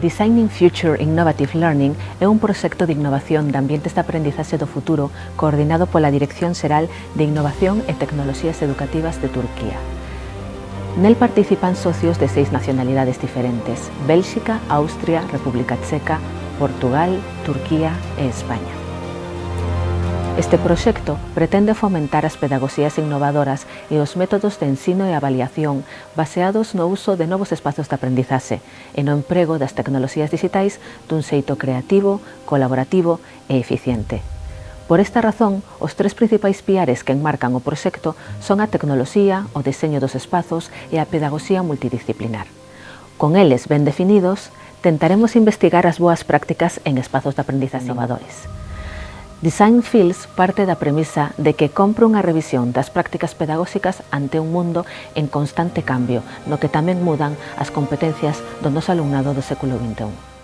Designing Future Innovative Learning é un proxecto de innovación de ambientes de aprendizaxe do futuro coordinado pola Dirección Xeral de Innovación e Tecnoloxías Educativas de Turquía. Nel participan socios de seis nacionalidades diferentes, Bélxica, Austria, República Checa, Portugal, Turquía e España. Este proxecto pretende fomentar as pedagogías innovadoras e os métodos de ensino e avaliación baseados no uso de novos espazos de aprendizaxe e no emprego das tecnoloxías digitais dun xeito creativo, colaborativo e eficiente. Por esta razón, os tres principais piares que enmarcan o proxecto son a tecnoloxía, o deseño dos espazos e a pedagogía multidisciplinar. Con eles ben definidos, tentaremos investigar as boas prácticas en espazos de aprendizaxe innovadores. Design Fields parte da premisa de que compra unha revisión das prácticas pedagóxicas ante un mundo en constante cambio, no que tamén mudan as competencias do noso alumnado do século XXI.